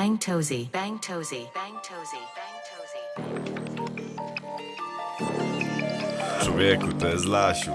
Bang Tozy. Bang Tozy. Bang Tozy. Bang Tozy. Człowieku, to jest Lasiu.